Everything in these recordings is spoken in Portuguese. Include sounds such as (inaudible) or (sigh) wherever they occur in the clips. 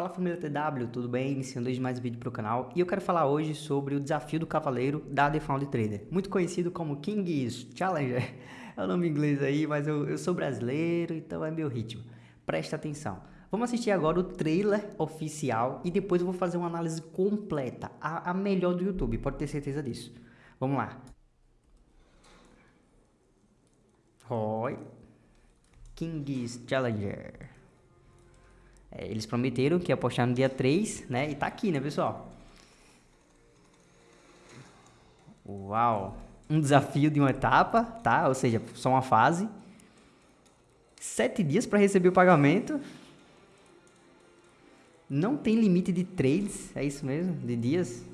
Fala família TW, tudo bem? Iniciando hoje mais um vídeo para o canal e eu quero falar hoje sobre o desafio do cavaleiro da The Found Trader, muito conhecido como King's Challenger, (laughs) é o nome inglês aí, mas eu, eu sou brasileiro, então é meu ritmo, presta atenção. Vamos assistir agora o trailer oficial e depois eu vou fazer uma análise completa, a, a melhor do YouTube, pode ter certeza disso. Vamos lá. Oi. King's Challenger. É, eles prometeram que ia postar no dia 3, né? E tá aqui, né, pessoal? Uau! Um desafio de uma etapa, tá? Ou seja, só uma fase. Sete dias para receber o pagamento. Não tem limite de trades, é isso mesmo? De dias.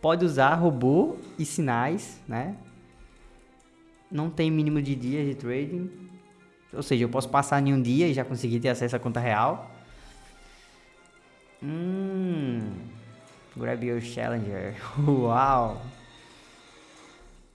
Pode usar robô e sinais, né? Não tem mínimo de dias de trading. Ou seja, eu posso passar em um dia e já conseguir ter acesso à conta real. Hum. Grab your challenger. (laughs) Uau.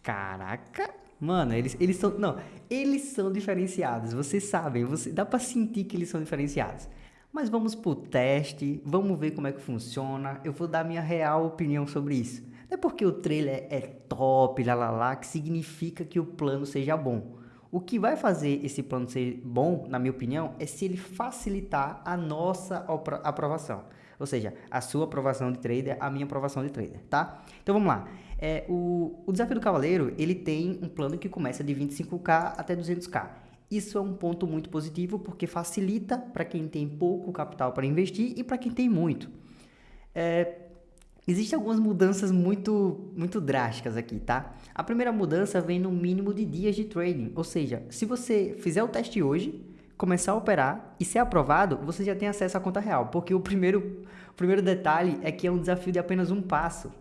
Caraca. Mano, eles, eles são... Não, eles são diferenciados. Vocês sabem, você, dá pra sentir que eles são diferenciados. Mas vamos pro teste, vamos ver como é que funciona. Eu vou dar minha real opinião sobre isso. Não é porque o trailer é top, lá, lá, lá, que significa que o plano seja bom. O que vai fazer esse plano ser bom, na minha opinião, é se ele facilitar a nossa aprovação. Ou seja, a sua aprovação de trader, a minha aprovação de trader, tá? Então vamos lá. É, o, o Desafio do Cavaleiro, ele tem um plano que começa de 25k até 200k. Isso é um ponto muito positivo porque facilita para quem tem pouco capital para investir e para quem tem muito. É, Existem algumas mudanças muito, muito drásticas aqui, tá? A primeira mudança vem no mínimo de dias de trading, ou seja, se você fizer o teste hoje, começar a operar e ser aprovado, você já tem acesso à conta real, porque o primeiro, o primeiro detalhe é que é um desafio de apenas um passo.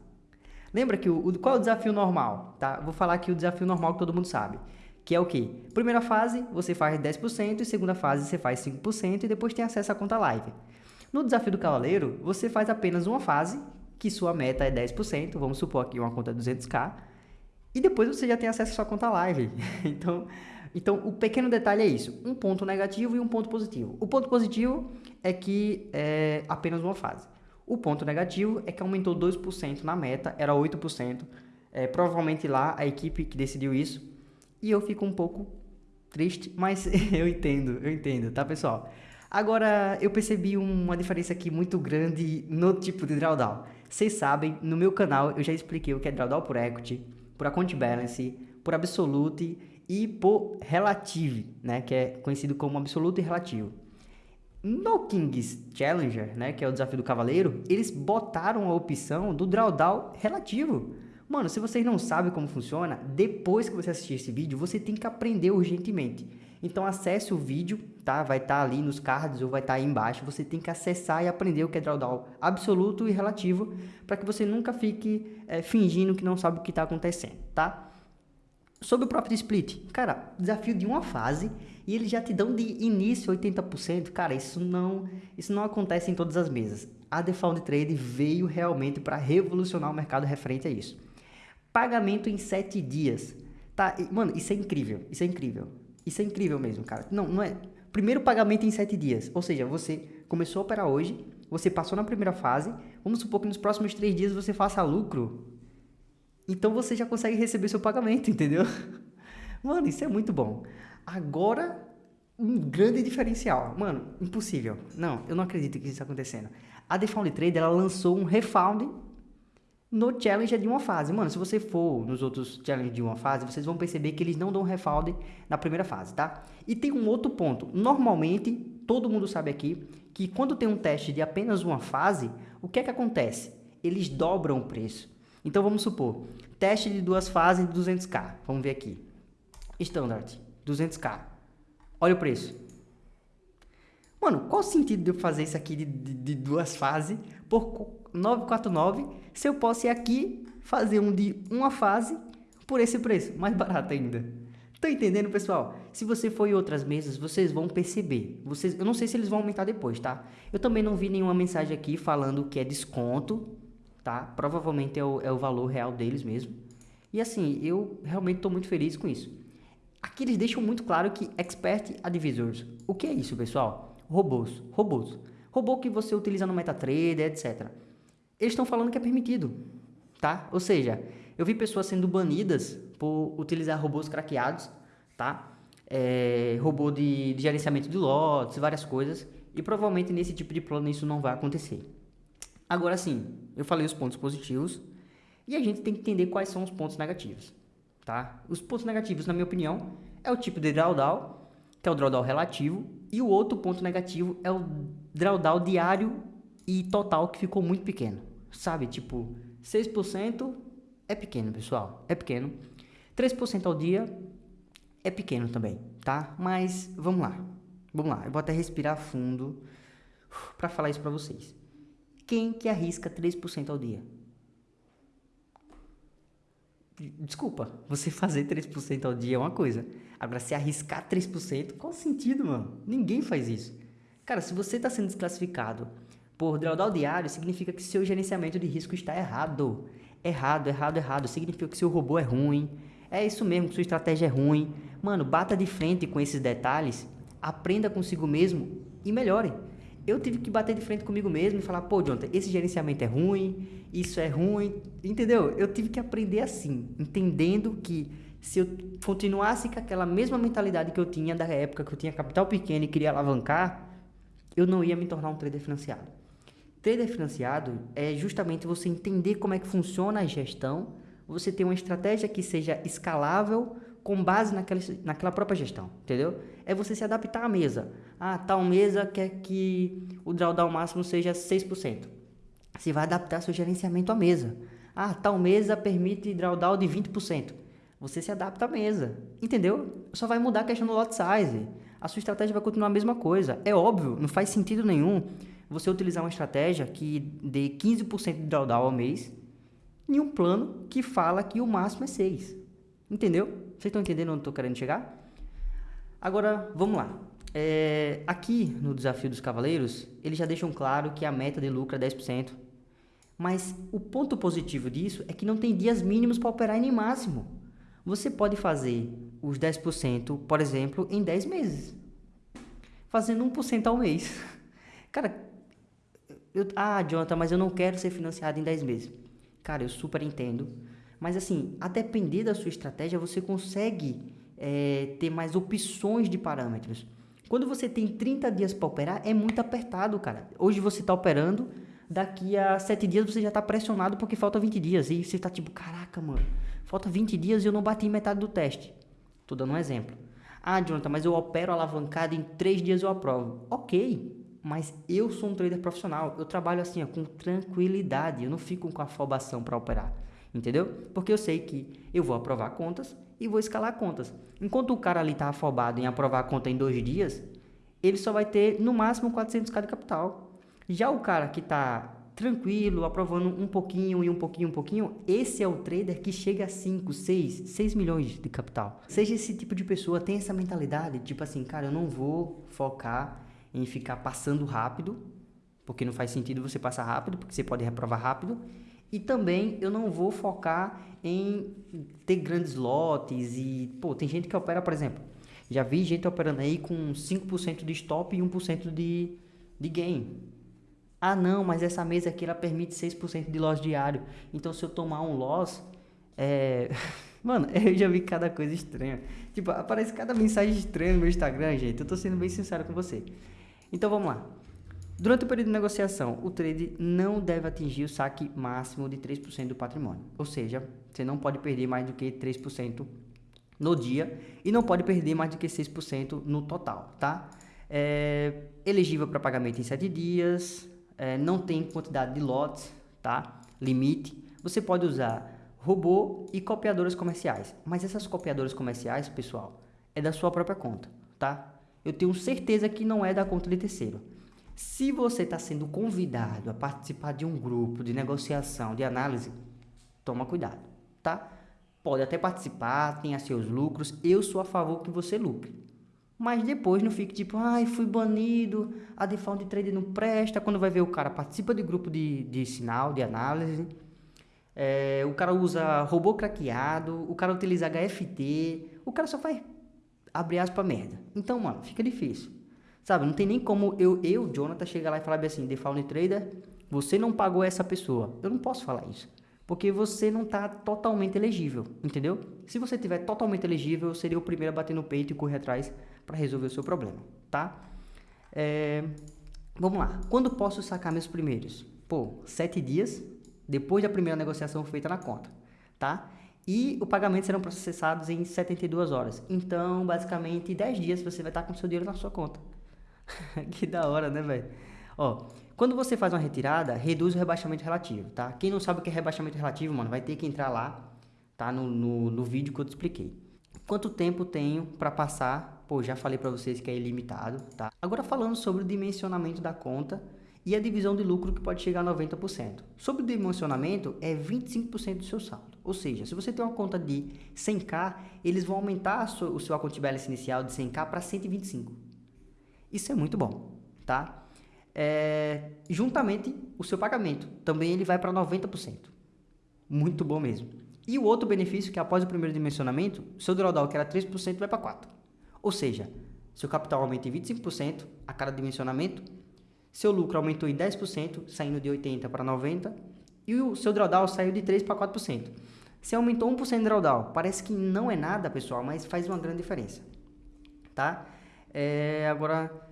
Lembra que o, qual é o desafio normal, tá? Vou falar aqui o desafio normal que todo mundo sabe, que é o quê? Primeira fase, você faz 10%, e segunda fase você faz 5% e depois tem acesso à conta live. No desafio do cavaleiro, você faz apenas uma fase, que sua meta é 10%, vamos supor aqui uma conta 200k, e depois você já tem acesso à sua conta live. (laughs) então, então, o pequeno detalhe é isso, um ponto negativo e um ponto positivo. O ponto positivo é que é apenas uma fase. O ponto negativo é que aumentou 2% na meta, era 8%. É, provavelmente lá a equipe que decidiu isso. E eu fico um pouco triste, mas (laughs) eu entendo, eu entendo, tá pessoal? Agora, eu percebi uma diferença aqui muito grande no tipo de drawdown. Vocês sabem, no meu canal eu já expliquei o que é drawdown por equity, por account balance, por absolute e por relative, né, que é conhecido como absoluto e relativo. No King's Challenger, né, que é o desafio do cavaleiro, eles botaram a opção do drawdown relativo. Mano, se vocês não sabem como funciona, depois que você assistir esse vídeo, você tem que aprender urgentemente. Então acesse o vídeo, tá? Vai estar tá ali nos cards ou vai estar tá aí embaixo. Você tem que acessar e aprender o que é drawdown absoluto e relativo para que você nunca fique é, fingindo que não sabe o que está acontecendo, tá? Sobre o Profit Split, cara, desafio de uma fase e eles já te dão de início 80%, cara, isso não, isso não acontece em todas as mesas. A Default Trade veio realmente para revolucionar o mercado referente a isso. Pagamento em 7 dias. Tá, mano, isso é incrível, isso é incrível. Isso é incrível mesmo, cara. Não, não é. Primeiro pagamento em 7 dias. Ou seja, você começou a operar hoje, você passou na primeira fase, vamos supor que nos próximos 3 dias você faça lucro. Então você já consegue receber seu pagamento, (laughs) entendeu? Mano, isso é muito bom. Agora, um grande diferencial. Mano, impossível. Não, eu não acredito que isso está acontecendo. A Defound Trader, ela lançou um refound no challenge de uma fase. Mano, se você for nos outros challenges de uma fase, vocês vão perceber que eles não dão refund na primeira fase, tá? E tem um outro ponto. Normalmente, todo mundo sabe aqui que quando tem um teste de apenas uma fase, o que é que acontece? Eles dobram o preço. Então vamos supor, teste de duas fases de 200k. Vamos ver aqui. Standard, 200k. Olha o preço. Mano, qual o sentido de eu fazer isso aqui de, de, de duas fases por 949 se eu posso ir aqui fazer um de uma fase por esse preço, mais (laughs) barato ainda. Tá entendendo, pessoal? Se você for em outras mesas, vocês vão perceber. Vocês, eu não sei se eles vão aumentar depois, tá? Eu também não vi nenhuma mensagem aqui falando que é desconto, tá? Provavelmente é o, é o valor real deles mesmo. E assim, eu realmente estou muito feliz com isso. Aqui eles deixam muito claro que Expert Advisors. O que é isso, pessoal? Robôs. Robôs. robô que você utiliza no MetaTrader, etc. Eles estão falando que é permitido, tá? Ou seja, eu vi pessoas sendo banidas por utilizar robôs craqueados, tá? É, robô de, de gerenciamento de lotes, várias coisas, e provavelmente nesse tipo de plano isso não vai acontecer. Agora sim, eu falei os pontos positivos e a gente tem que entender quais são os pontos negativos, tá? Os pontos negativos, na minha opinião, é o tipo de drawdown, que é o drawdown relativo, e o outro ponto negativo é o drawdown diário e total que ficou muito pequeno, sabe? Tipo, 6% é pequeno, pessoal, é pequeno. 3% ao dia é pequeno também, tá? Mas vamos lá, vamos lá, eu vou até respirar fundo para falar isso para vocês. Quem que arrisca 3% ao dia? Desculpa, você (laughs) fazer 3% ao dia é uma coisa. Agora, se arriscar 3%, qual o sentido, mano? Ninguém faz isso. Cara, se você está sendo desclassificado por drawdown diário, significa que seu gerenciamento de risco está errado. Errado, errado, errado. Significa que seu robô é ruim. É isso mesmo, que sua estratégia é ruim. Mano, bata de frente com esses detalhes, aprenda consigo mesmo e melhore eu tive que bater de frente comigo mesmo e falar, pô, Jonathan, esse gerenciamento é ruim, isso é ruim, entendeu? Eu tive que aprender assim, entendendo que se eu continuasse com aquela mesma mentalidade que eu tinha da época que eu tinha capital pequeno e queria alavancar, eu não ia me tornar um trader financiado. Trader financiado é justamente você entender como é que funciona a gestão, você ter uma estratégia que seja escalável com base naquela, naquela própria gestão, entendeu? É você se adaptar à mesa. Ah, tal mesa quer que o drawdown máximo seja 6%. Você vai adaptar seu gerenciamento à mesa. Ah, tal mesa permite drawdown de 20%. Você se adapta à mesa, entendeu? Só vai mudar a questão do lot size. A sua estratégia vai continuar a mesma coisa. É óbvio, não faz sentido nenhum você utilizar uma estratégia que dê 15% de drawdown ao mês em um plano que fala que o máximo é 6. Entendeu? Vocês estão entendendo onde eu estou querendo chegar? Agora, vamos lá. É, aqui no Desafio dos Cavaleiros, eles já deixam claro que a meta de lucro é 10%. Mas o ponto positivo disso é que não tem dias mínimos para operar e nem máximo. Você pode fazer os 10%, por exemplo, em 10 meses. Fazendo 1% ao mês. (laughs) Cara, eu, ah, Jonathan, mas eu não quero ser financiado em 10 meses. Cara, eu super entendo. Mas assim, a depender da sua estratégia, você consegue é, ter mais opções de parâmetros. Quando você tem 30 dias para operar, é muito apertado, cara. Hoje você está operando, daqui a 7 dias você já está pressionado porque falta 20 dias. E você está tipo, caraca, mano, falta 20 dias e eu não bati metade do teste. Tô dando um exemplo. Ah, Jonathan, mas eu opero alavancado em 3 dias eu aprovo. Ok, mas eu sou um trader profissional. Eu trabalho assim, ó, com tranquilidade. Eu não fico com afobação para operar. Entendeu? Porque eu sei que eu vou aprovar contas e vou escalar contas. Enquanto o cara ali está afobado em aprovar a conta em dois dias, ele só vai ter no máximo 400k de capital. Já o cara que está tranquilo, aprovando um pouquinho e um pouquinho, um pouquinho, esse é o trader que chega a 5, 6, 6 milhões de capital. Seja esse tipo de pessoa, tem essa mentalidade, tipo assim, cara, eu não vou focar em ficar passando rápido, porque não faz sentido você passar rápido, porque você pode reprovar rápido, e também eu não vou focar em ter grandes lotes e, pô, tem gente que opera, por exemplo, já vi gente operando aí com 5% de stop e 1% de, de gain. Ah, não, mas essa mesa aqui ela permite 6% de loss diário. Então, se eu tomar um loss, é... (laughs) Mano, eu já vi cada coisa estranha. Tipo, aparece cada mensagem estranha no meu Instagram, gente. Eu tô sendo bem sincero com você. Então, vamos lá. Durante o período de negociação, o trade não deve atingir o saque máximo de 3% do patrimônio. Ou seja, você não pode perder mais do que 3% no dia e não pode perder mais do que 6% no total, tá? É elegível para pagamento em 7 dias, é, não tem quantidade de lotes, tá? Limite. Você pode usar robô e copiadoras comerciais, mas essas copiadoras comerciais, pessoal, é da sua própria conta, tá? Eu tenho certeza que não é da conta de terceiro. Se você está sendo convidado a participar de um grupo de negociação, de análise, toma cuidado, tá? Pode até participar, tenha seus lucros, eu sou a favor que você lucre. Mas depois não fique tipo, ai, fui banido, a default de trade não presta. Quando vai ver o cara participa de grupo de, de sinal, de análise, é, o cara usa robô craqueado, o cara utiliza HFT, o cara só faz abrir aspas merda. Então, mano, fica difícil. Sabe, não tem nem como eu, eu Jonathan, chegar lá e falar assim, Default Trader, você não pagou essa pessoa. Eu não posso falar isso. Porque você não está totalmente elegível, entendeu? Se você tiver totalmente elegível, eu seria o primeiro a bater no peito e correr atrás para resolver o seu problema, tá? É, vamos lá. Quando posso sacar meus primeiros? Pô, sete dias depois da primeira negociação feita na conta, tá? E o pagamento serão processados em 72 horas. Então, basicamente, 10 dias você vai estar com seu dinheiro na sua conta. (laughs) que da hora, né, velho? Ó, quando você faz uma retirada, reduz o rebaixamento relativo, tá? Quem não sabe o que é rebaixamento relativo, mano, vai ter que entrar lá, tá? No, no, no vídeo que eu te expliquei. Quanto tempo tenho para passar? Pô, já falei para vocês que é ilimitado, tá? Agora falando sobre o dimensionamento da conta e a divisão de lucro que pode chegar a 90%. Sobre o dimensionamento, é 25% do seu saldo. Ou seja, se você tem uma conta de 100k, eles vão aumentar o seu account balance inicial de 100k para 125. Isso é muito bom, tá? É, juntamente o seu pagamento, também ele vai para 90%. Muito bom mesmo. E o outro benefício que após o primeiro dimensionamento, seu drawdown que era 3% vai para 4%. Ou seja, seu capital aumenta em 25% a cada dimensionamento, seu lucro aumentou em 10%, saindo de 80% para 90%, e o seu drawdown saiu de 3% para 4%. Se aumentou 1% de drawdown, parece que não é nada, pessoal, mas faz uma grande diferença. Tá? É, agora...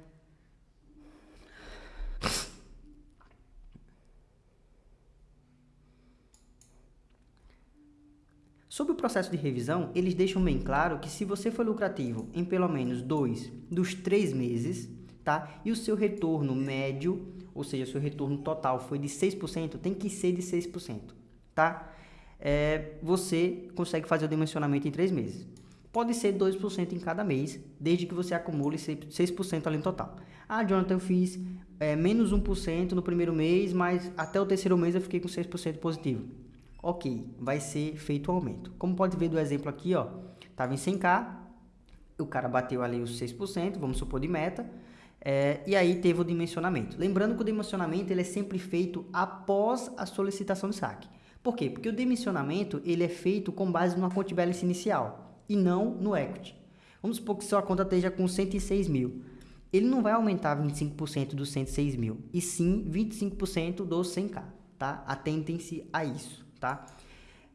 Sobre o processo de revisão, eles deixam bem claro que se você for lucrativo em pelo menos dois dos três meses, tá? E o seu retorno médio, ou seja, seu retorno total foi de 6%, tem que ser de 6%, tá? É, você consegue fazer o dimensionamento em 3 meses. Pode ser 2% em cada mês, desde que você acumule 6% ali no total. Ah, Jonathan, eu fiz é, menos 1% no primeiro mês, mas até o terceiro mês eu fiquei com 6% positivo. Ok, vai ser feito o aumento. Como pode ver do exemplo aqui, ó, estava em 100k, o cara bateu ali os 6%, vamos supor de meta, é, e aí teve o dimensionamento. Lembrando que o dimensionamento ele é sempre feito após a solicitação de saque. Por quê? Porque o dimensionamento ele é feito com base no account balance inicial e não no equity. Vamos supor que sua conta esteja com 106 mil. Ele não vai aumentar 25% dos 106 mil, e sim 25% dos 100k, tá? Atentem-se a isso, tá?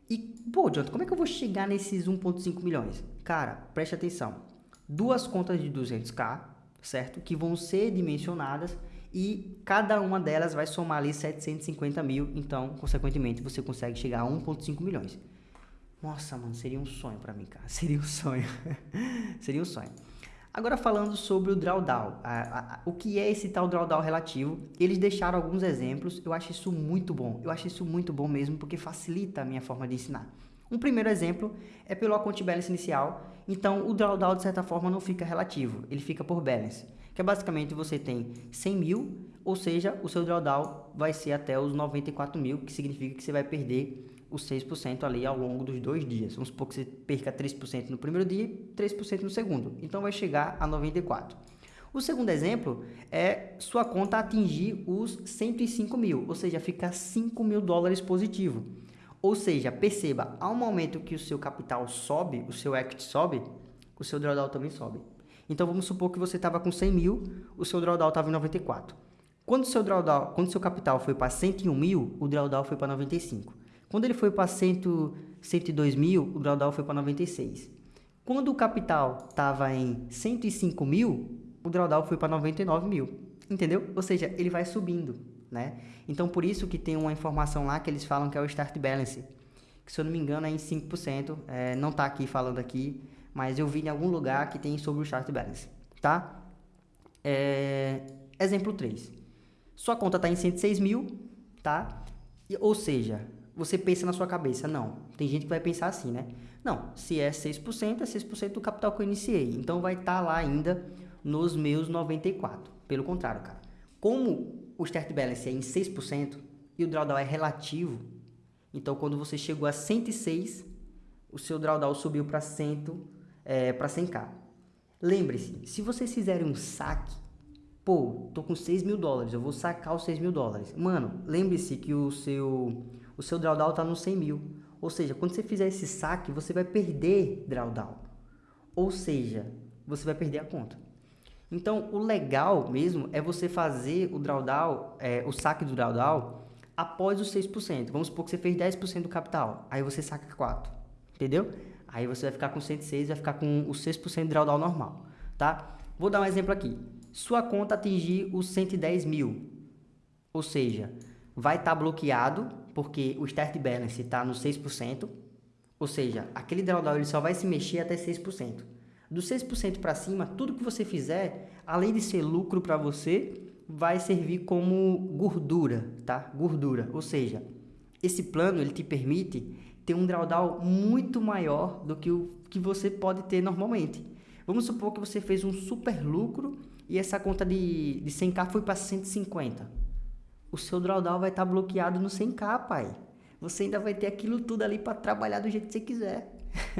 E, pô, Jonathan, como é que eu vou chegar nesses 1.5 milhões? Cara, preste atenção. Duas contas de 200k, certo? Que vão ser dimensionadas e cada uma delas vai somar ali 750 mil, então, consequentemente, você consegue chegar a 1.5 milhões. Nossa, mano, seria um sonho para mim, cara. (laughs) Seria um sonho. (laughs) seria um sonho. Agora falando sobre o drawdown, a, a, o que é esse tal drawdown relativo? Eles deixaram alguns exemplos, eu acho isso muito bom, eu acho isso muito bom mesmo, porque facilita a minha forma de ensinar. Um primeiro exemplo é pelo account balance inicial, então o drawdown de certa forma não fica relativo, ele fica por balance, que é basicamente você tem 100 mil, ou seja, o seu drawdown vai ser até os 94 mil, que significa que você vai perder os 6% ali ao longo dos dois dias. Vamos supor que você perca 3% no primeiro dia e 3% no segundo. Então vai chegar a 94. O segundo exemplo é sua conta atingir os 105 mil, ou seja, fica 5 mil dólares positivo. Ou seja, perceba, ao momento que o seu capital sobe, o seu equity sobe, o seu drawdown também sobe. Então vamos supor que você estava com 100 mil, o seu drawdown estava em 94. Quando o seu drawdown, quando seu capital foi para 101 mil, o drawdown foi para 95. Quando ele foi para 102 mil, o drawdown foi para 96. Quando o capital estava em 105 mil, o drawdown foi para 99 mil. Entendeu? Ou seja, ele vai subindo, né? Então, por isso que tem uma informação lá que eles falam que é o Start Balance, que se eu não me engano é em 5%, é, não está aqui falando aqui, mas eu vi em algum lugar que tem sobre o Start Balance, tá? É, exemplo 3. Sua conta está em 106 mil, tá? Ou seja, você pensa na sua cabeça, não. Tem gente que vai pensar assim, né? Não, se é 6%, é 6% do capital que eu iniciei. Então vai estar tá lá ainda nos meus 94. Pelo contrário, cara. Como o start balance é em 6% e o drawdown é relativo, então quando você chegou a 106, o seu drawdown subiu para 100, é, para 100k. Lembre-se, se vocês fizerem um saque, pô, tô com 6 mil dólares, eu vou sacar os 6 mil dólares. Mano, lembre-se que o seu o seu drawdown está no 100 mil. Ou seja, quando você fizer esse saque, você vai perder drawdown. Ou seja, você vai perder a conta. Então, o legal mesmo é você fazer o drawdown, é, o saque do drawdown após os 6%. Vamos supor que você fez 10% do capital, aí você saca 4, entendeu? Aí você vai ficar com 106, vai ficar com o 6% de drawdown normal, tá? Vou dar um exemplo aqui. Sua conta atingir os 110 mil, ou seja, vai estar tá bloqueado porque o start balance está no 6%, ou seja, aquele drawdown ele só vai se mexer até 6%. Do 6% para cima, tudo que você fizer, além de ser lucro para você, vai servir como gordura, tá? Gordura, ou seja, esse plano ele te permite ter um drawdown muito maior do que o que você pode ter normalmente. Vamos supor que você fez um super lucro e essa conta de, de 100k foi para 150. O seu drawdown vai estar tá bloqueado no 100k, pai. Você ainda vai ter aquilo tudo ali para trabalhar do jeito que você quiser.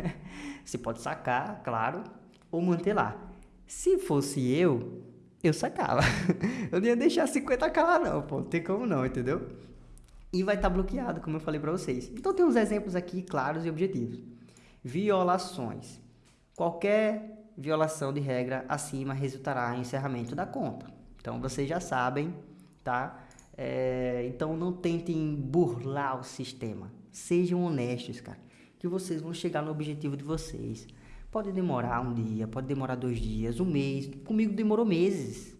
(laughs) você pode sacar, claro, ou manter lá. Se fosse eu, eu sacava. (laughs) eu não ia deixar 50k lá não, pô. Não tem como não, entendeu? E vai estar tá bloqueado, como eu falei para vocês. Então tem uns exemplos aqui claros e objetivos. Violações. Qualquer violação de regra acima resultará em encerramento da conta. Então vocês já sabem, tá? É, então não tentem burlar o sistema. Sejam honestos, cara. Que vocês vão chegar no objetivo de vocês. Pode demorar um dia, pode demorar dois dias, um mês. Comigo demorou meses.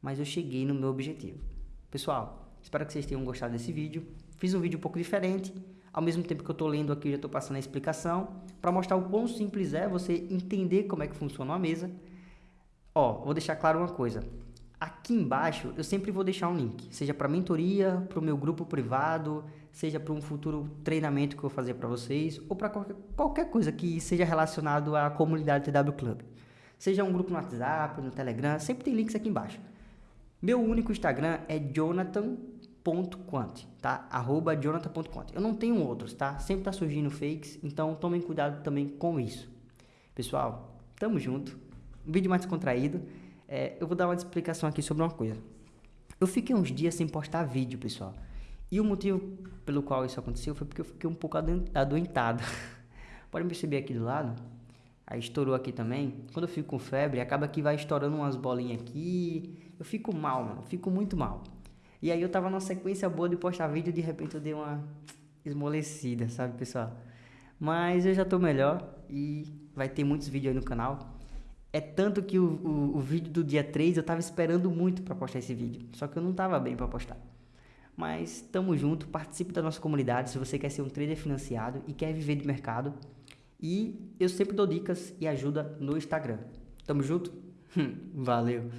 Mas eu cheguei no meu objetivo. Pessoal, espero que vocês tenham gostado desse vídeo. Fiz um vídeo um pouco diferente. Ao mesmo tempo que eu estou lendo aqui, eu já estou passando a explicação. Para mostrar o quão simples é você entender como é que funciona uma mesa. Ó, vou deixar claro uma coisa. Aqui embaixo eu sempre vou deixar um link, seja para mentoria, para o meu grupo privado, seja para um futuro treinamento que eu vou fazer para vocês, ou para qualquer, qualquer coisa que seja relacionado à comunidade TW Club. Seja um grupo no WhatsApp, no Telegram, sempre tem links aqui embaixo. Meu único Instagram é jonathan.quant, tá? Arroba jonathan.quant. Eu não tenho outros, tá? Sempre tá surgindo fakes, então tomem cuidado também com isso. Pessoal, tamo junto. Um vídeo mais descontraído. É, eu vou dar uma explicação aqui sobre uma coisa. Eu fiquei uns dias sem postar vídeo, pessoal. E o motivo pelo qual isso aconteceu foi porque eu fiquei um pouco adoentado. (laughs) Pode perceber aqui do lado? Aí estourou aqui também. Quando eu fico com febre, acaba que vai estourando umas bolinhas aqui. Eu fico mal, mano. Fico muito mal. E aí eu tava numa sequência boa de postar vídeo e de repente eu dei uma esmolecida, sabe, pessoal? Mas eu já tô melhor e vai ter muitos vídeos aí no canal. É tanto que o, o, o vídeo do dia 3 eu tava esperando muito para postar esse vídeo. Só que eu não tava bem para postar. Mas tamo junto, participe da nossa comunidade se você quer ser um trader financiado e quer viver de mercado. E eu sempre dou dicas e ajuda no Instagram. Tamo junto? (laughs) Valeu!